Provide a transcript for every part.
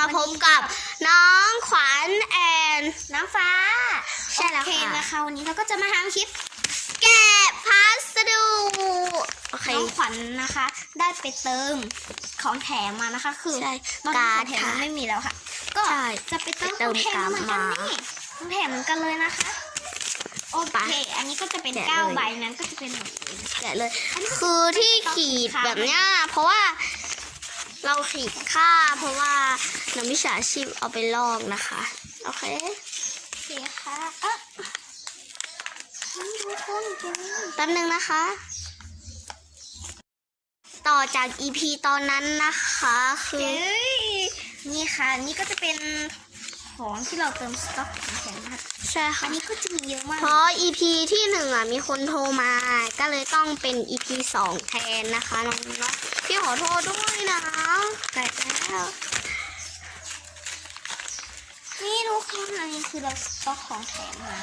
มาพบกับน้องขวัญแอนน้ำฟ้า ใช่แล้วโอเคค่ะนะคะวันนี้เราก็จะมาทำคลิป แกะพัสดุโอเคน้องขวัญนะคะ ได้ไปเติมของแถมมานะคะ คือใช่ตอนนี้การ์ขดองแถมค่ะมันไม่มีแล้วค่ะ ก็ใช่จะไปเติมเติขอมงแถมเหมือนกันการ์ดมานี่ของแถมเหมือนกันเลยนะคะโอไปเค อันนี้ก็จะเป็นแกะเก้าเลยใบนั้นก็จะเป็นแบบนี้แกะเลย คือที่ขีดแบบเนี้ยเพราะว่า เราขีดค่าเพราะว่านักวิชาชีพเอาไปลอกนะคะ โอเคโอเคค่ะเอ๊ะนี่ทุกคนเก่งแป๊บนึงนะคะ ต่อจาก EP ตอนนั้นนะคะ คือเอ้ยนี่ค่ะ นี่ก็จะเป็นของที่เราเติมสต็อกของแถมนะคะใช่ค่ะอันนี้ก็จะมีเยอะมาก เพราะ EP ที่หนึ่งอะมีคนโทรมา ก็เลยต้องเป็น EP สองแทนนะคะน้องๆ พี่ขอโทษด้วยนะแกะแล้วนี่ทุกคนอันนี้คือเราสต็อกของแถมมา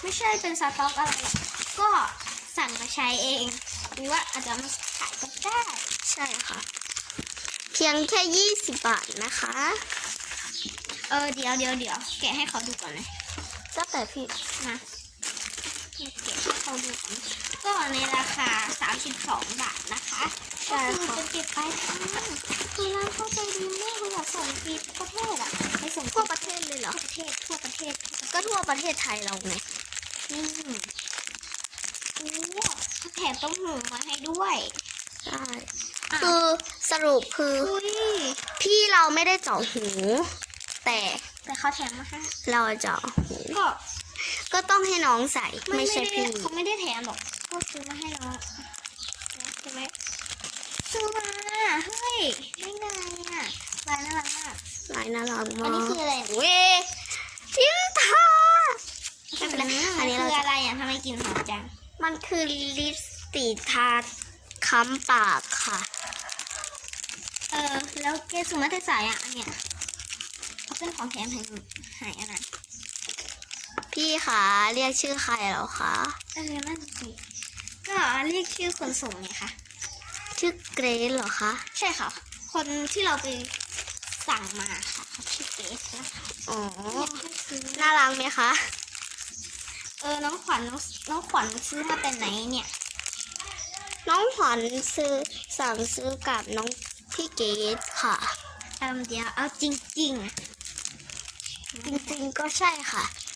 ไม่ใช่เป็นสต็อกอะไรหรอกก็สั่งมาใช้เอง หรือว่าอาจจะมาขายก็ได้ใช่ค่ะ เพียงแค่20บาทนะคะ เออเดี๋ยวเดี๋ยวเดี๋ยวแกะให้เขาดูก่อนเลยก็แต่พี่นะ แกะให้เขาดูก่อนก็ในราคา 32 บาทนะคะใช่ก็คือค่ะจะเก็บไปค่ะคือร้านเข้าใจดีมากเลยอยากส่งฟรีทุกประเทศอะไปส่งทั่วประเทศเลยเหรอทั่วประเทศทั่วประเทศ ก็ทั่วประเทศไทยเราไงอืมโอ้แถมต้มหูมาให้ด้วยใช่อะคือสรุปคืออุ้ยพี่เราไม่ได้เจาะหู แต่แต่เขาแถมมาให้เราเจาะหูก็ ก็ต้องให้น้องใส่ไม่ใช่ด้พี่เขาไม่ได้แถมหรอกก็ซื้อมาให้เราใช่ไหมซื้อมาเฮ้ยได้ไงอะลายน่ารักมากลายน่ารักมากอันนี้คืออะไรเว้ยทิมทาไม่เป็นไรอันนี้เราคือจะอะไรอะทำไมกลินหอมจังมันคือลิปสติกทาค้ำปากค่ะ เออ แล้วเกสุมาแต่สายอะอันเนี้ยเขาเป็นของแถมให้หายอะไร พี่คะเรียกชื่อใครเหรอคะเออนั่นสิก็เรียกชื่อคนส่งไงคะชื่อเกรซเหรอคะใช่ค่ะ คนที่เราไปสั่งมาค่ะเขาชื่อเกสนะคะอ๋อเนี่ยให้ซื้อน่ารักไหมคะเออน้องขวัญน้องน้องขวัญซื้อมาแต่ไหนเนี่ย น้องขวัญซื้อสั่งซื้อกับน้องพี่เกดค่ะเออเดี๋ยวเอาจริงจริงๆก็ใช่ค่ะๆ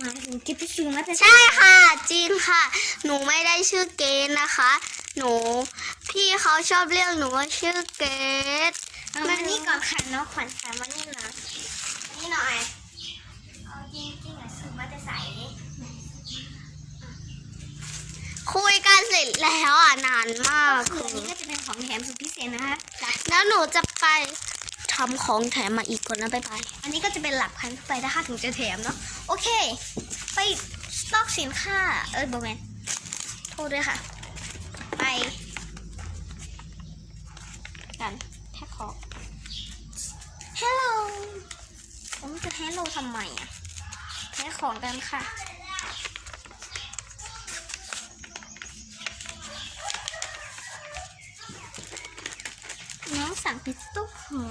หมายถึงกิ๊บไปซื้อมาแต่ใช่ค่ะ จริงค่ะ หนูไม่ได้ชื่อเกดนะคะ หนู พี่เขาชอบเรียกหนูว่าชื่อเกดเอามานี่ก่อนค่ะน้องขวัญค่ะมานี่หน่อยนี่หน่อยเอาจริงๆอะซื้อมาแต่ใสคุยกันเสร็จแล้วอะนานมากคืออันนี้ก็จะเป็นของแถมสุดพิเศษนะคะจากแล้วหนูจะไป ทำของแถมมาอีกคนนะไปไปอันนี้ก็จะเป็นหลักพันไปนะคะถึงจะแถมเนาะโอเค ไปสต็อกสินค้า เอ้ยโบแมนโทษด้วยค่ะ ไป กันแท็กของ Hello ผมจะ Hello ทำไมอะแท็กของกันค่ะ สั่งพิซซ่าหอ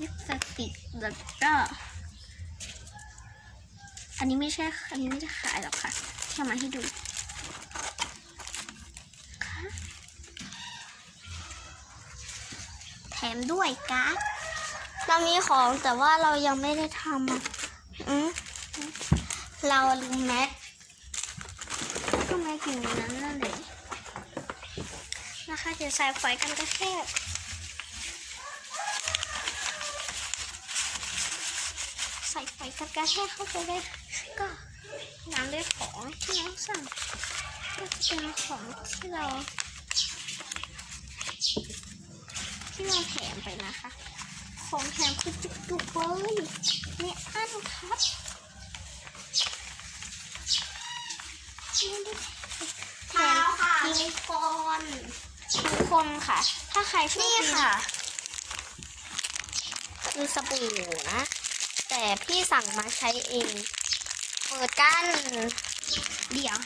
ลิปสติกแล้วก็ อันนี้ไม่ใช่ อันนี้ไม่ได้ขายหรอกค่ะแค่มาให้ดูแถมด้วยการ์ดเรามีของแต่ว่าเรายังไม่ได้ทำอะอืมเราลืมแม็กก็ไม่ถึงนั้นนั่นเลย นะคะเดี๋ยวใส่ไฟกันกระแทกใส่ไฟกันกระแทกเข้าไปเลยก็น้ำด้วยของที่น้องสั่งก็จะเป็นของที่เรา ที่เราแถมไปนะคะ ของแถมคือจุกๆเลยมีอันครับแถมค่ะทุกคน ทุกคนค่ะ ถ้าใครชอบนี่กินค่ะ คือสบู่นะ แต่พี่สั่งมาใช้เอง เปิดกัน เดี๋ยว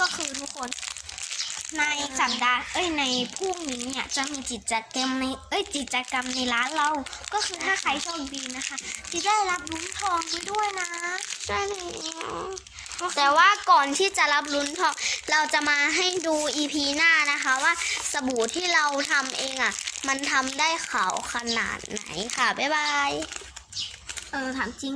ก็คือทุกคน ในสัปดาห์เอ้ยในพรุ่งนี้เนี่ยจะมีกิจกรรมในเอ้ยกิจกรรมในร้านเรา ก็คือถ้าใครโชคดีนะคะจะได้รับลุ้นทองไปด้วยนะ ใช่แล้ว แต่ว่าก่อนที่จะรับลุ้นทองเราจะมาให้ดู EP หน้านะคะว่าสบู่ที่เราทำเองอะ มันทำได้ขาวขนาดไหนค่ะ บ๊ายบาย เออถามจริง